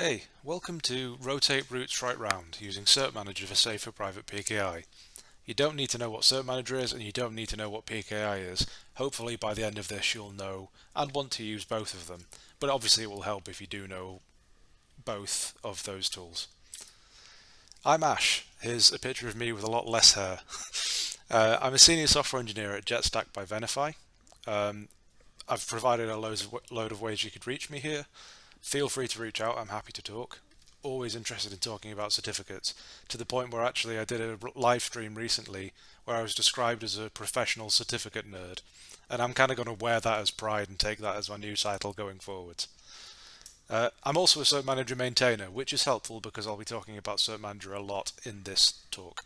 Hey, welcome to Rotate Roots Right Round using Cert Manager for safer private PKI. You don't need to know what Cert Manager is and you don't need to know what PKI is. Hopefully by the end of this you'll know and want to use both of them, but obviously it will help if you do know both of those tools. I'm Ash. Here's a picture of me with a lot less hair. uh, I'm a senior software engineer at JetStack by Venafi. Um, I've provided a of, load of ways you could reach me here. Feel free to reach out, I'm happy to talk. Always interested in talking about certificates, to the point where actually I did a live stream recently where I was described as a professional certificate nerd, and I'm kind of going to wear that as pride and take that as my new title going forward. Uh, I'm also a Cert Manager maintainer, which is helpful because I'll be talking about Cert Manager a lot in this talk.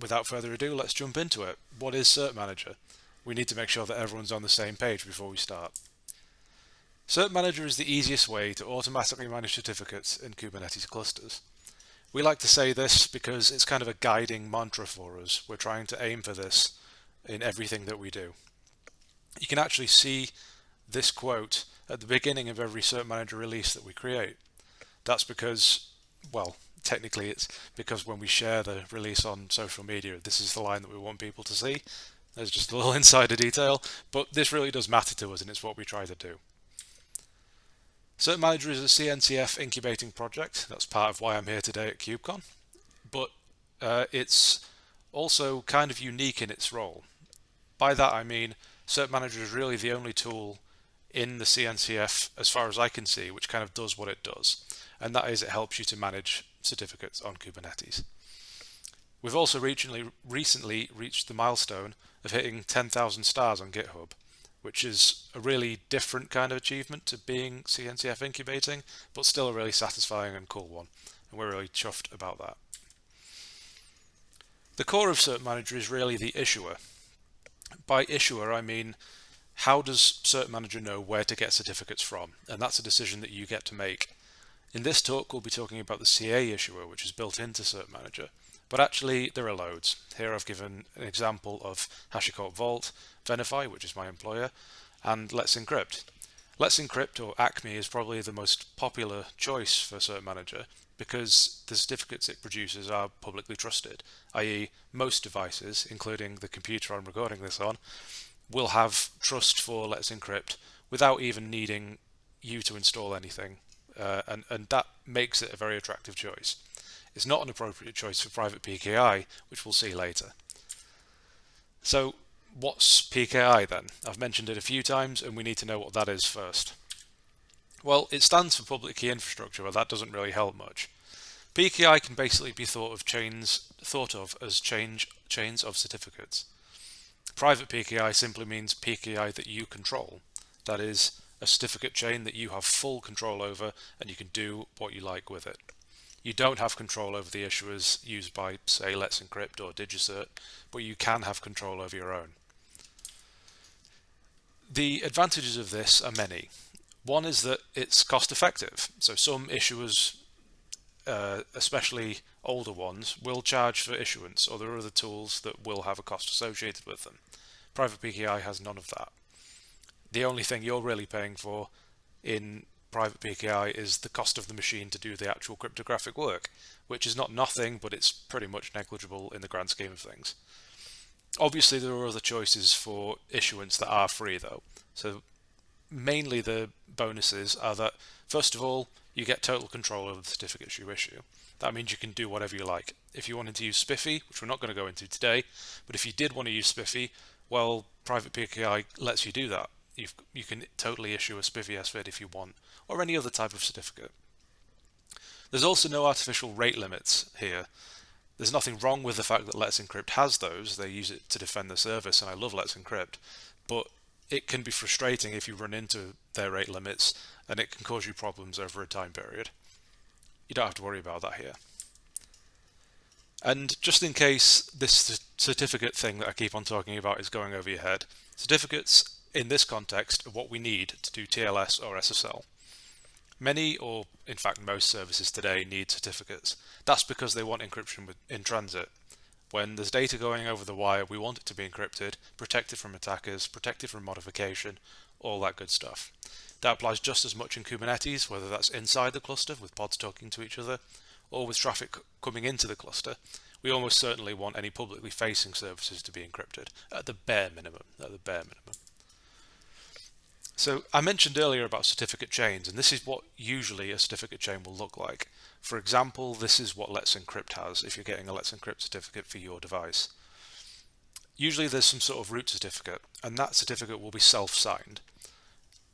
Without further ado, let's jump into it. What is Cert Manager? We need to make sure that everyone's on the same page before we start. Cert Manager is the easiest way to automatically manage certificates in Kubernetes clusters. We like to say this because it's kind of a guiding mantra for us. We're trying to aim for this in everything that we do. You can actually see this quote at the beginning of every Cert Manager release that we create. That's because, well, technically it's because when we share the release on social media, this is the line that we want people to see. There's just a little insider detail, but this really does matter to us and it's what we try to do. Cert Manager is a CNCF incubating project. That's part of why I'm here today at KubeCon. But uh, it's also kind of unique in its role. By that I mean Cert Manager is really the only tool in the CNCF, as far as I can see, which kind of does what it does. And that is it helps you to manage certificates on Kubernetes. We've also recently, recently reached the milestone of hitting 10,000 stars on GitHub which is a really different kind of achievement to being CNCF incubating, but still a really satisfying and cool one. And we're really chuffed about that. The core of Cert Manager is really the issuer. By issuer, I mean, how does Cert Manager know where to get certificates from? And that's a decision that you get to make. In this talk, we'll be talking about the CA issuer, which is built into Cert Manager. But actually, there are loads. Here I've given an example of HashiCorp Vault, Venafi, which is my employer, and Let's Encrypt. Let's Encrypt, or ACME, is probably the most popular choice for Cert Manager because the certificates it produces are publicly trusted, i.e. most devices, including the computer I'm recording this on, will have trust for Let's Encrypt without even needing you to install anything. Uh, and, and that makes it a very attractive choice. It's not an appropriate choice for private PKI, which we'll see later. So what's PKI then? I've mentioned it a few times and we need to know what that is first. Well, it stands for public key infrastructure, but that doesn't really help much. PKI can basically be thought of chains thought of as change, chains of certificates. Private PKI simply means PKI that you control. That is a certificate chain that you have full control over and you can do what you like with it. You don't have control over the issuers used by, say, Let's Encrypt or DigiCert, but you can have control over your own. The advantages of this are many. One is that it's cost effective. So some issuers, uh, especially older ones, will charge for issuance or there are other tools that will have a cost associated with them. Private PKI has none of that. The only thing you're really paying for in private PKI is the cost of the machine to do the actual cryptographic work, which is not nothing, but it's pretty much negligible in the grand scheme of things. Obviously, there are other choices for issuance that are free, though. So mainly the bonuses are that, first of all, you get total control over the certificates you issue. That means you can do whatever you like. If you wanted to use SPIFFE, which we're not going to go into today, but if you did want to use SPIFFE, well, private PKI lets you do that. You've, you can totally issue a SPIFFE SVID if you want, or any other type of certificate. There's also no artificial rate limits here. There's nothing wrong with the fact that Let's Encrypt has those. They use it to defend the service, and I love Let's Encrypt. But it can be frustrating if you run into their rate limits, and it can cause you problems over a time period. You don't have to worry about that here. And just in case this certificate thing that I keep on talking about is going over your head, certificates in this context are what we need to do TLS or SSL. Many, or in fact most services today need certificates. That's because they want encryption in transit. When there's data going over the wire, we want it to be encrypted, protected from attackers, protected from modification, all that good stuff. That applies just as much in Kubernetes, whether that's inside the cluster with pods talking to each other, or with traffic coming into the cluster. We almost certainly want any publicly facing services to be encrypted, at the bare minimum, at the bare minimum. So I mentioned earlier about certificate chains, and this is what usually a certificate chain will look like. For example, this is what Let's Encrypt has if you're getting a Let's Encrypt certificate for your device. Usually there's some sort of root certificate, and that certificate will be self-signed.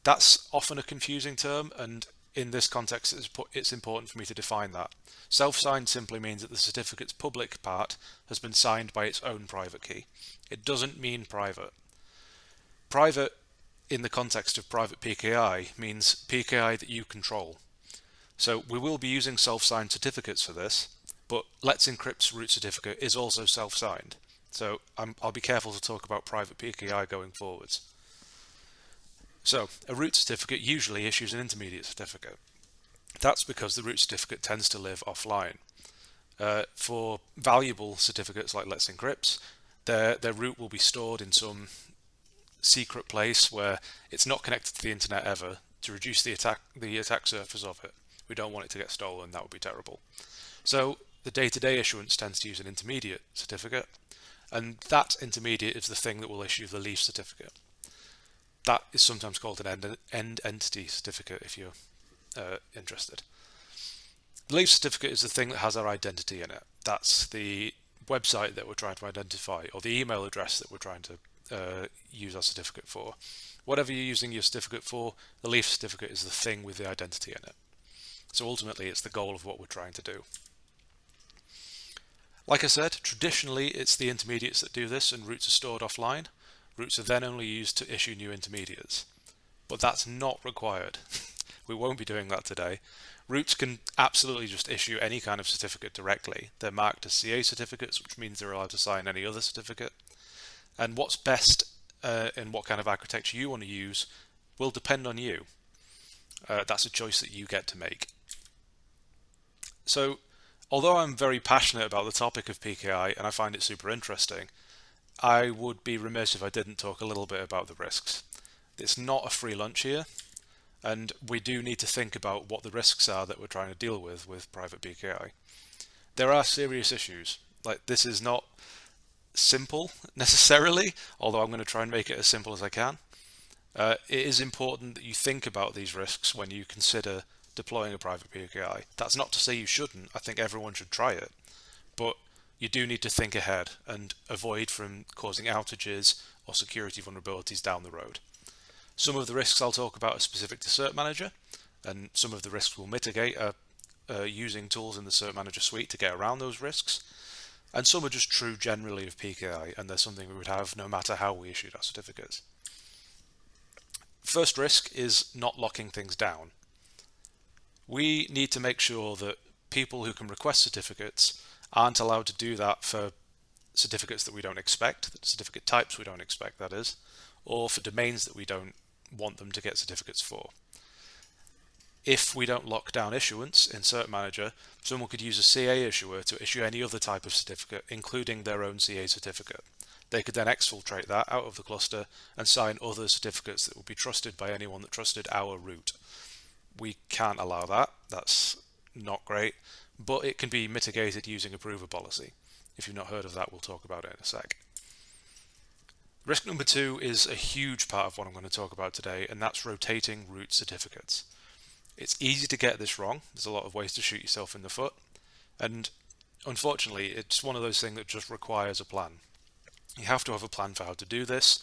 That's often a confusing term, and in this context it's important for me to define that. Self-signed simply means that the certificate's public part has been signed by its own private key. It doesn't mean private. Private in the context of private PKI means PKI that you control. So we will be using self-signed certificates for this, but Let's Encrypt's root certificate is also self-signed. So i will be careful to talk about private PKI going forwards. So a root certificate usually issues an intermediate certificate. That's because the root certificate tends to live offline. Uh, for valuable certificates like Let's Encrypt, their, their root will be stored in some secret place where it's not connected to the internet ever to reduce the attack the attack surface of it. We don't want it to get stolen, that would be terrible. So the day-to-day -day issuance tends to use an intermediate certificate, and that intermediate is the thing that will issue the leaf certificate. That is sometimes called an end, end entity certificate if you're uh, interested. The leaf certificate is the thing that has our identity in it. That's the website that we're trying to identify or the email address that we're trying to uh, use our certificate for. Whatever you're using your certificate for, the leaf certificate is the thing with the identity in it. So ultimately it's the goal of what we're trying to do. Like I said, traditionally it's the intermediates that do this and roots are stored offline. Roots are then only used to issue new intermediates. But that's not required. we won't be doing that today. Roots can absolutely just issue any kind of certificate directly. They're marked as CA certificates, which means they're allowed to sign any other certificate. And what's best uh, and what kind of architecture you want to use will depend on you. Uh, that's a choice that you get to make. So although I'm very passionate about the topic of PKI and I find it super interesting, I would be remiss if I didn't talk a little bit about the risks. It's not a free lunch here, and we do need to think about what the risks are that we're trying to deal with with private PKI. There are serious issues. Like this is not simple necessarily, although I'm going to try and make it as simple as I can. Uh, it is important that you think about these risks when you consider deploying a private PKI. That's not to say you shouldn't. I think everyone should try it. But you do need to think ahead and avoid from causing outages or security vulnerabilities down the road. Some of the risks I'll talk about are specific to Cert Manager, and some of the risks we'll mitigate are uh, using tools in the Cert Manager suite to get around those risks. And some are just true generally of PKI, and they're something we would have no matter how we issued our certificates. First risk is not locking things down. We need to make sure that people who can request certificates aren't allowed to do that for certificates that we don't expect, certificate types we don't expect that is, or for domains that we don't want them to get certificates for if we don't lock down issuance in Cert Manager, someone could use a CA issuer to issue any other type of certificate, including their own CA certificate. They could then exfiltrate that out of the cluster and sign other certificates that would be trusted by anyone that trusted our root. We can't allow that. That's not great, but it can be mitigated using a approver policy. If you've not heard of that, we'll talk about it in a sec. Risk number two is a huge part of what I'm going to talk about today, and that's rotating root certificates. It's easy to get this wrong. There's a lot of ways to shoot yourself in the foot. And unfortunately, it's one of those things that just requires a plan. You have to have a plan for how to do this,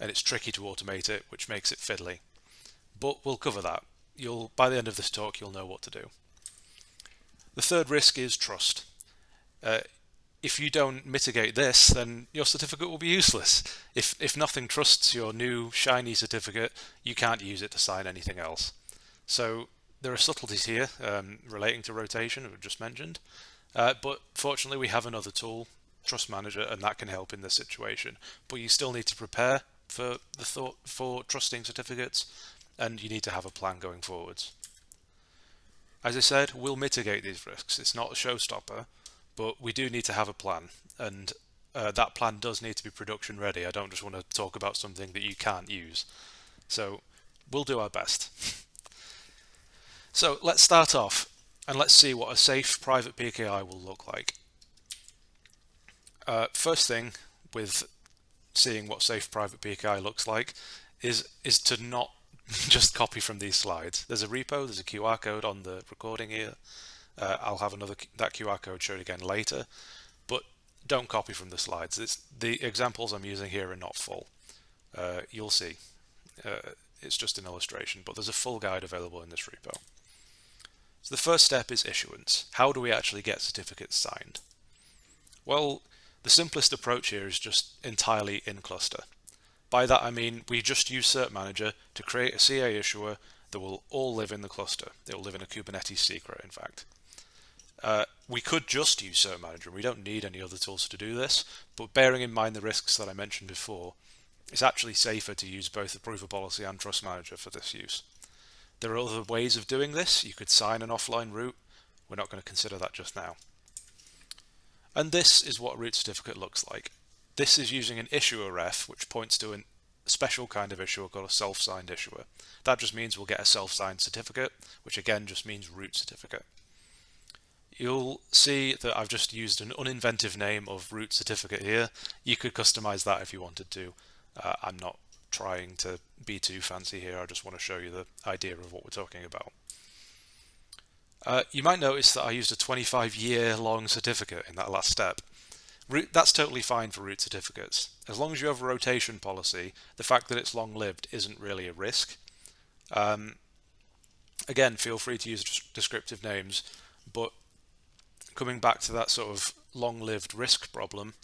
and it's tricky to automate it, which makes it fiddly. But we'll cover that. You'll By the end of this talk, you'll know what to do. The third risk is trust. Uh, if you don't mitigate this, then your certificate will be useless. If, if nothing trusts your new shiny certificate, you can't use it to sign anything else. So there are subtleties here um, relating to rotation, as we just mentioned, uh, but fortunately we have another tool, Trust Manager, and that can help in this situation. But you still need to prepare for the thought for trusting certificates, and you need to have a plan going forwards. As I said, we'll mitigate these risks. It's not a showstopper, but we do need to have a plan, and uh, that plan does need to be production ready. I don't just want to talk about something that you can't use. So we'll do our best. so let's start off and let's see what a safe private PKI will look like. Uh, first thing with seeing what safe private PKI looks like is is to not just copy from these slides. There's a repo, there's a QR code on the recording here. Uh, I'll have another that QR code showed again later, but don't copy from the slides. It's, the examples I'm using here are not full. Uh, you'll see. Uh, it's just an illustration, but there's a full guide available in this repo. So the first step is issuance. How do we actually get certificates signed? Well, the simplest approach here is just entirely in cluster. By that I mean we just use Cert Manager to create a CA issuer that will all live in the cluster. It will live in a Kubernetes secret, in fact. Uh, we could just use Cert Manager. We don't need any other tools to do this, but bearing in mind the risks that I mentioned before, it's actually safer to use both Approver Policy and Trust Manager for this use. There are other ways of doing this. You could sign an offline root. We're not going to consider that just now. And this is what a root certificate looks like. This is using an issuer ref, which points to a special kind of issuer called a self-signed issuer. That just means we'll get a self-signed certificate, which again just means root certificate. You'll see that I've just used an uninventive name of root certificate here. You could customize that if you wanted to. Uh, I'm not trying to be too fancy here. I just want to show you the idea of what we're talking about. Uh, you might notice that I used a 25 year long certificate in that last step. Root, that's totally fine for root certificates. As long as you have a rotation policy, the fact that it's long lived isn't really a risk. Um, again, feel free to use descriptive names, but coming back to that sort of long lived risk problem,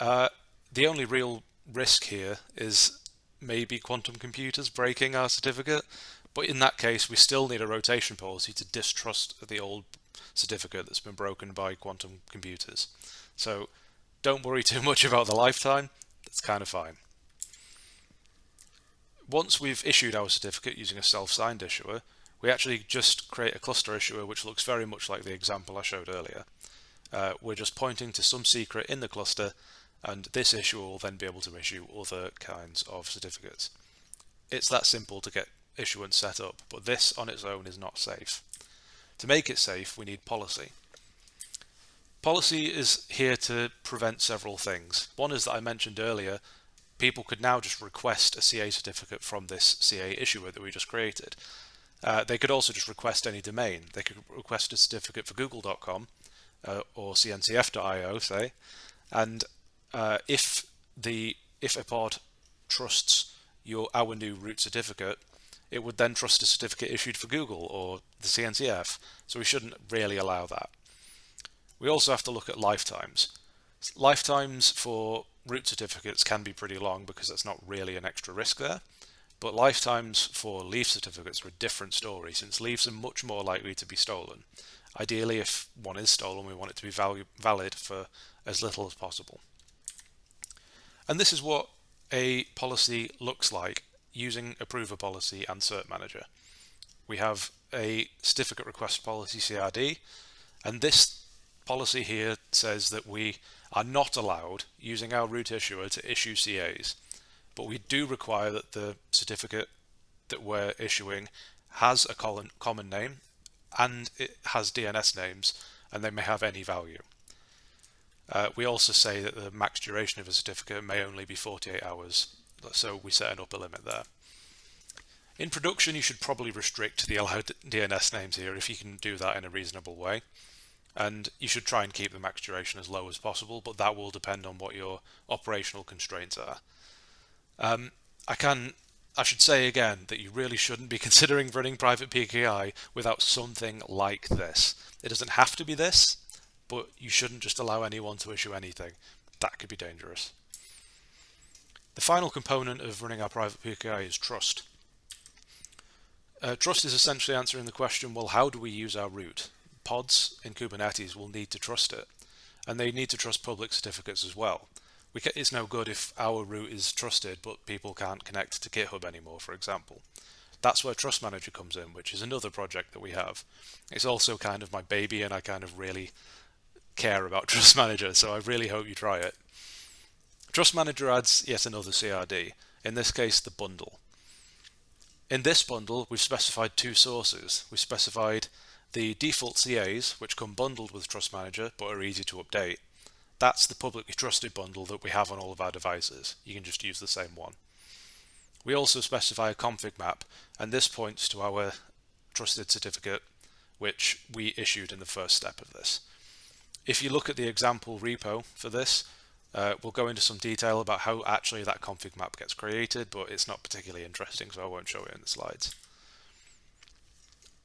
uh, the only real risk here is maybe quantum computers breaking our certificate, but in that case, we still need a rotation policy to distrust the old certificate that's been broken by quantum computers. So don't worry too much about the lifetime. That's kind of fine. Once we've issued our certificate using a self-signed issuer, we actually just create a cluster issuer which looks very much like the example I showed earlier. Uh, we're just pointing to some secret in the cluster and this issuer will then be able to issue other kinds of certificates. It's that simple to get issuance set up, but this on its own is not safe. To make it safe, we need policy. Policy is here to prevent several things. One is that I mentioned earlier, people could now just request a CA certificate from this CA issuer that we just created. Uh, they could also just request any domain. They could request a certificate for google.com uh, or cncf.io, say, and uh, if the if a pod trusts your our new root certificate, it would then trust a certificate issued for Google or the CNCF, so we shouldn't really allow that. We also have to look at lifetimes. Lifetimes for root certificates can be pretty long because that's not really an extra risk there, but lifetimes for leaf certificates are a different story since leaves are much more likely to be stolen. Ideally, if one is stolen, we want it to be valid for as little as possible. And this is what a policy looks like using Approver Policy and Cert Manager. We have a certificate request policy CRD, and this policy here says that we are not allowed using our root issuer to issue CAs, but we do require that the certificate that we're issuing has a common name and it has DNS names and they may have any value. Uh, we also say that the max duration of a certificate may only be 48 hours so we set an upper limit there. In production, you should probably restrict the allowed DNS names here if you can do that in a reasonable way. And you should try and keep the max duration as low as possible, but that will depend on what your operational constraints are. Um, I can, I should say again that you really shouldn't be considering running private PKI without something like this. It doesn't have to be this, but you shouldn't just allow anyone to issue anything. That could be dangerous. The final component of running our private PKI is trust. Uh, trust is essentially answering the question, well, how do we use our root? Pods in Kubernetes will need to trust it, and they need to trust public certificates as well. We it's no good if our root is trusted, but people can't connect to GitHub anymore, for example. That's where Trust Manager comes in, which is another project that we have. It's also kind of my baby, and I kind of really care about Trust Manager, so I really hope you try it. Trust Manager adds yet another CRD, in this case the bundle. In this bundle, we've specified two sources. We've specified the default CAs, which come bundled with Trust Manager but are easy to update. That's the publicly trusted bundle that we have on all of our devices. You can just use the same one. We also specify a config map, and this points to our trusted certificate, which we issued in the first step of this. If you look at the example repo for this, uh, we'll go into some detail about how actually that config map gets created, but it's not particularly interesting, so I won't show it in the slides.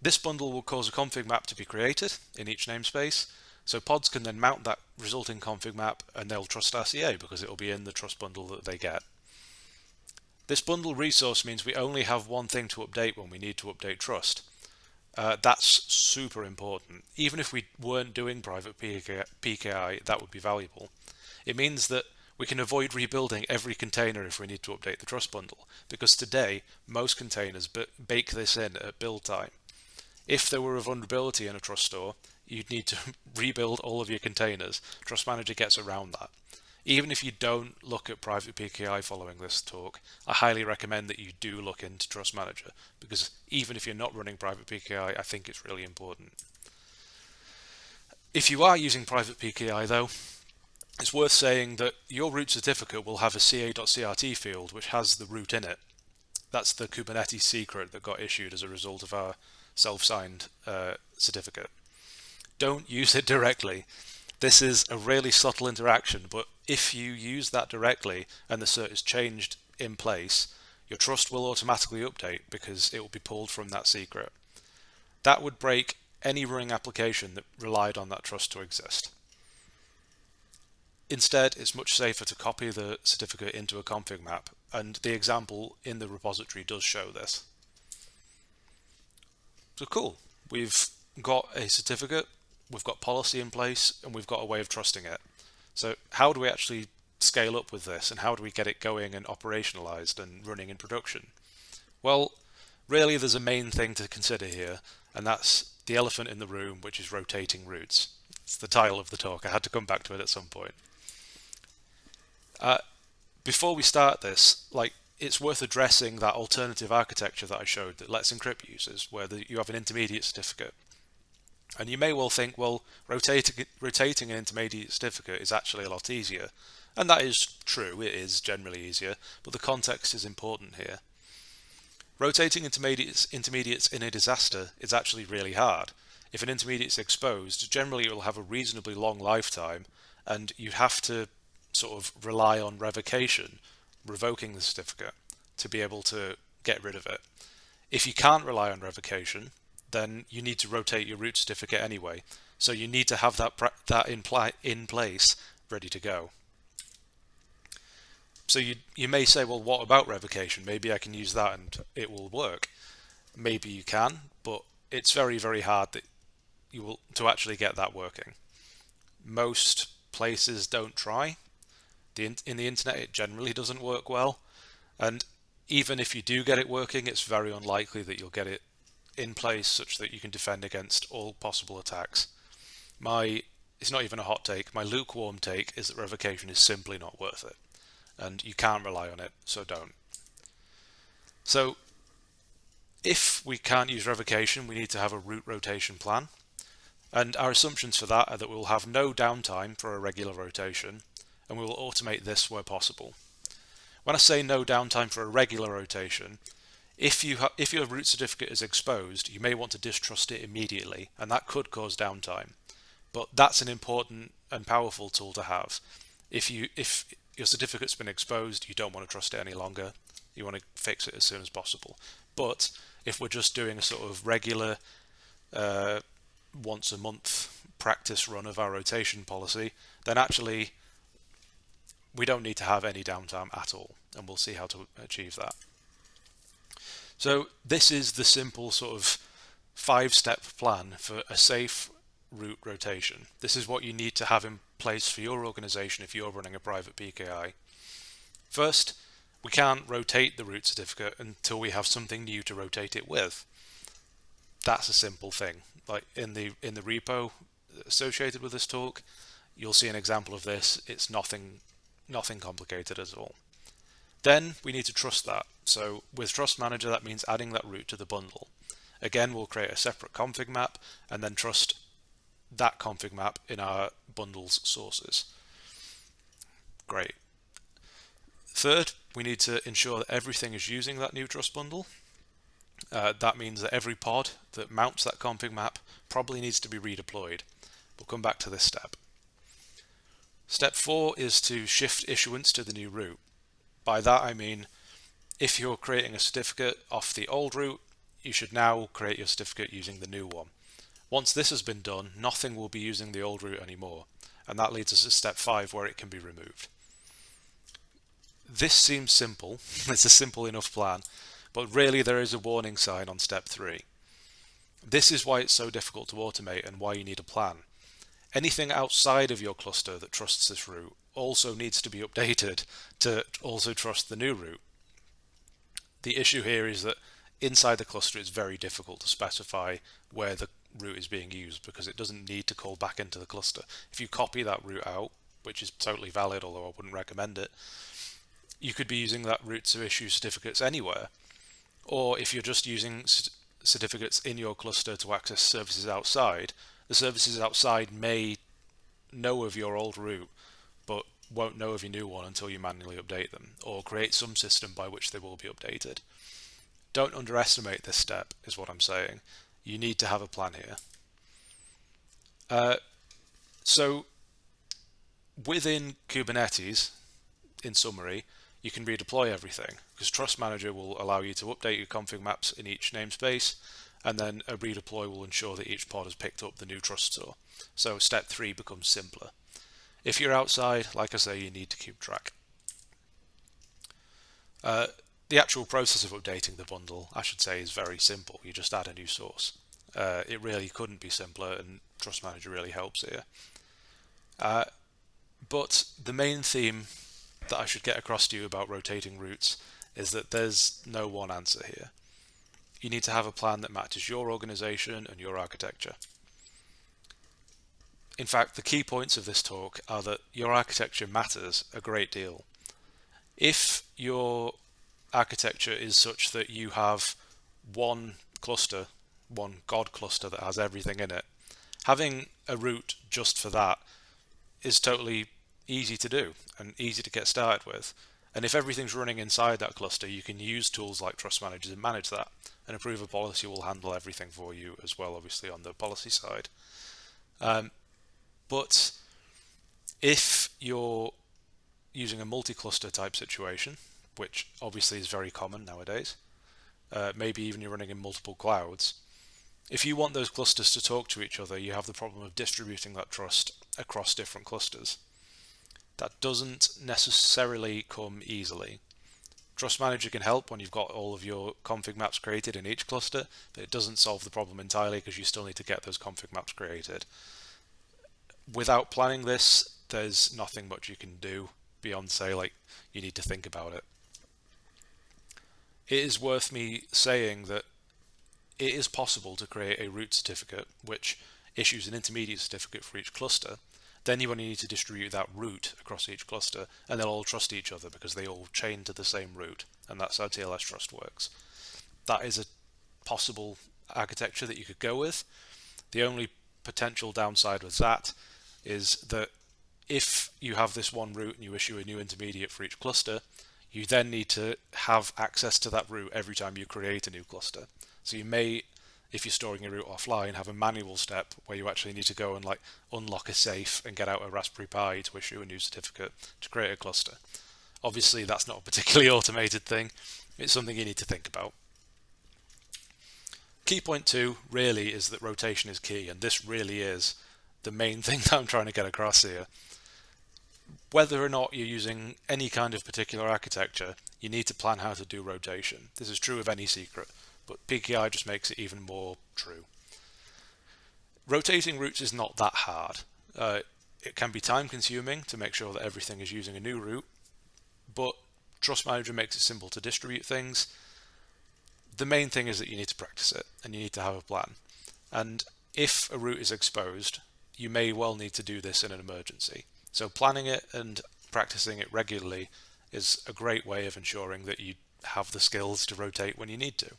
This bundle will cause a config map to be created in each namespace, so pods can then mount that resulting config map and they'll trust our CA because it will be in the trust bundle that they get. This bundle resource means we only have one thing to update when we need to update trust. Uh, that's super important. Even if we weren't doing private PKI, that would be valuable. It means that we can avoid rebuilding every container if we need to update the trust bundle, because today most containers bake this in at build time. If there were a vulnerability in a trust store, you'd need to rebuild all of your containers. Trust Manager gets around that. Even if you don't look at private PKI following this talk, I highly recommend that you do look into Trust Manager because even if you're not running private PKI, I think it's really important. If you are using private PKI though, it's worth saying that your root certificate will have a ca.crt field which has the root in it. That's the Kubernetes secret that got issued as a result of our self-signed uh, certificate. Don't use it directly. This is a really subtle interaction, but if you use that directly and the cert is changed in place, your trust will automatically update because it will be pulled from that secret. That would break any running application that relied on that trust to exist. Instead, it's much safer to copy the certificate into a config map, and the example in the repository does show this. So cool, we've got a certificate, we've got policy in place, and we've got a way of trusting it. So how do we actually scale up with this, and how do we get it going and operationalized and running in production? Well, really there's a main thing to consider here, and that's the elephant in the room, which is rotating roots. It's the title of the talk. I had to come back to it at some point. Uh, before we start this, like it's worth addressing that alternative architecture that I showed that Let's Encrypt users, where the, you have an intermediate certificate. And you may well think, well, rotating, rotating an intermediate certificate is actually a lot easier. And that is true, it is generally easier, but the context is important here. Rotating intermediates, intermediates in a disaster is actually really hard. If an intermediate is exposed, generally it will have a reasonably long lifetime, and you have to sort of rely on revocation, revoking the certificate, to be able to get rid of it. If you can't rely on revocation, then you need to rotate your root certificate anyway. So you need to have that that in, in place, ready to go. So you you may say, well, what about revocation? Maybe I can use that and it will work. Maybe you can, but it's very very hard that you will to actually get that working. Most places don't try the in, in the internet it generally doesn't work well and even if you do get it working it's very unlikely that you'll get it in place such that you can defend against all possible attacks. My it's not even a hot take my lukewarm take is that revocation is simply not worth it. And you can't rely on it so don't. So if we can't use revocation we need to have a root rotation plan. And our assumptions for that are that we'll have no downtime for a regular rotation and we will automate this where possible. When I say no downtime for a regular rotation, if you if your root certificate is exposed, you may want to distrust it immediately, and that could cause downtime. But that's an important and powerful tool to have. If you if your certificate's been exposed, you don't want to trust it any longer. You want to fix it as soon as possible. But if we're just doing a sort of regular uh, once a month practice run of our rotation policy, then actually we don't need to have any downtime at all and we'll see how to achieve that. So this is the simple sort of five-step plan for a safe root rotation. This is what you need to have in place for your organization if you're running a private PKI. First, we can't rotate the root certificate until we have something new to rotate it with. That's a simple thing. Like in the in the repo associated with this talk, you'll see an example of this. It's nothing nothing complicated at all. Then we need to trust that. So with Trust Manager, that means adding that root to the bundle. Again, we'll create a separate config map and then trust that config map in our bundle's sources. Great. Third, we need to ensure that everything is using that new trust bundle. Uh, that means that every pod that mounts that config map probably needs to be redeployed. We'll come back to this step. Step four is to shift issuance to the new root. By that I mean if you're creating a certificate off the old root, you should now create your certificate using the new one. Once this has been done, nothing will be using the old root anymore, and that leads us to step five where it can be removed. This seems simple, it's a simple enough plan, but really there is a warning sign on step three. This is why it's so difficult to automate and why you need a plan. Anything outside of your cluster that trusts this root also needs to be updated to also trust the new root. The issue here is that inside the cluster it's very difficult to specify where the root is being used because it doesn't need to call back into the cluster. If you copy that root out, which is totally valid, although I wouldn't recommend it, you could be using that root to issue certificates anywhere. Or if you're just using certificates in your cluster to access services outside, the services outside may know of your old root, but won't know of your new one until you manually update them, or create some system by which they will be updated. Don't underestimate this step, is what I'm saying. You need to have a plan here. Uh, so within Kubernetes, in summary, you can redeploy everything because Trust Manager will allow you to update your config maps in each namespace and then a redeploy will ensure that each pod has picked up the new trust store. So step three becomes simpler. If you're outside, like I say, you need to keep track. Uh, the actual process of updating the bundle, I should say, is very simple. You just add a new source. Uh, it really couldn't be simpler and Trust Manager really helps here. Uh, but the main theme that I should get across to you about rotating roots is that there's no one answer here. You need to have a plan that matches your organization and your architecture. In fact, the key points of this talk are that your architecture matters a great deal. If your architecture is such that you have one cluster, one God cluster that has everything in it, having a root just for that is totally easy to do and easy to get started with. And if everything's running inside that cluster, you can use tools like Trust Manager to manage that. And Approver Policy will handle everything for you as well, obviously, on the policy side. Um, but if you're using a multi-cluster type situation, which obviously is very common nowadays, uh, maybe even you're running in multiple clouds, if you want those clusters to talk to each other, you have the problem of distributing that trust across different clusters. That doesn't necessarily come easily. Trust Manager can help when you've got all of your config maps created in each cluster, but it doesn't solve the problem entirely because you still need to get those config maps created. Without planning this, there's nothing much you can do beyond say like you need to think about it. It is worth me saying that it is possible to create a root certificate which issues an intermediate certificate for each cluster then you only need to distribute that root across each cluster and they'll all trust each other because they all chain to the same root and that's how TLS trust works. That is a possible architecture that you could go with. The only potential downside with that is that if you have this one root and you issue a new intermediate for each cluster, you then need to have access to that root every time you create a new cluster. So you may if you're storing your root offline, have a manual step where you actually need to go and like unlock a safe and get out a Raspberry Pi to issue a new certificate to create a cluster. Obviously, that's not a particularly automated thing. It's something you need to think about. Key point two really is that rotation is key, and this really is the main thing that I'm trying to get across here. Whether or not you're using any kind of particular architecture, you need to plan how to do rotation. This is true of any secret but PKI just makes it even more true. Rotating roots is not that hard. Uh, it can be time consuming to make sure that everything is using a new root, but Trust Manager makes it simple to distribute things. The main thing is that you need to practice it and you need to have a plan. And if a root is exposed, you may well need to do this in an emergency. So planning it and practicing it regularly is a great way of ensuring that you have the skills to rotate when you need to.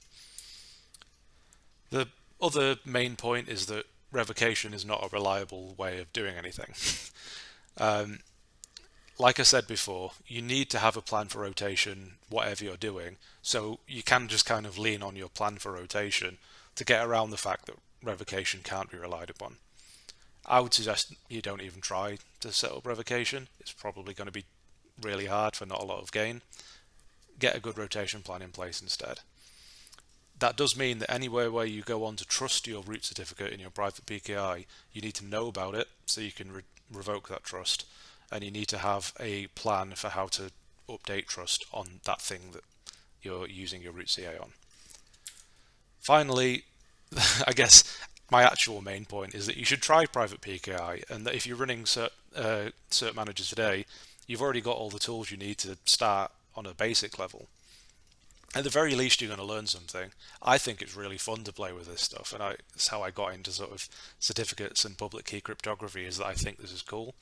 The other main point is that revocation is not a reliable way of doing anything. um, like I said before, you need to have a plan for rotation, whatever you're doing. So you can just kind of lean on your plan for rotation to get around the fact that revocation can't be relied upon. I would suggest you don't even try to set up revocation. It's probably going to be really hard for not a lot of gain. Get a good rotation plan in place instead. That does mean that anywhere where you go on to trust your root certificate in your private PKI, you need to know about it so you can re revoke that trust and you need to have a plan for how to update trust on that thing that you're using your root CA on. Finally, I guess my actual main point is that you should try private PKI and that if you're running cert, uh, cert manager today, you've already got all the tools you need to start on a basic level. At the very least, you're going to learn something. I think it's really fun to play with this stuff, and I, how I got into sort of certificates and public key cryptography is that I think this is cool.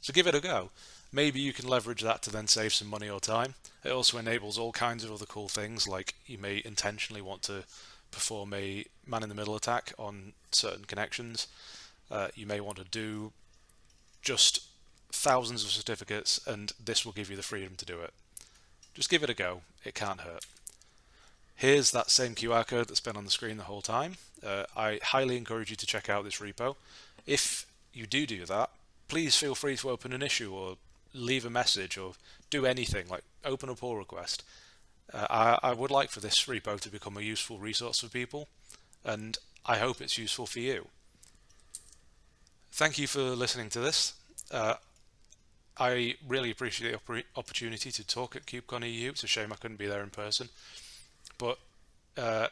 So give it a go. Maybe you can leverage that to then save some money or time. It also enables all kinds of other cool things, like you may intentionally want to perform a man-in-the-middle attack on certain connections. Uh, you may want to do just thousands of certificates and this will give you the freedom to do it. Just give it a go, it can't hurt. Here's that same QR code that's been on the screen the whole time. Uh, I highly encourage you to check out this repo. If you do do that, please feel free to open an issue or leave a message or do anything like open a pull request. Uh, I, I would like for this repo to become a useful resource for people and I hope it's useful for you. Thank you for listening to this. Uh, I really appreciate the opportunity to talk at KubeCon EU. It's a shame I couldn't be there in person. But uh,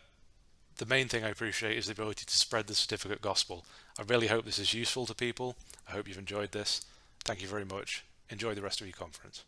the main thing I appreciate is the ability to spread the certificate gospel. I really hope this is useful to people. I hope you've enjoyed this. Thank you very much. Enjoy the rest of your conference.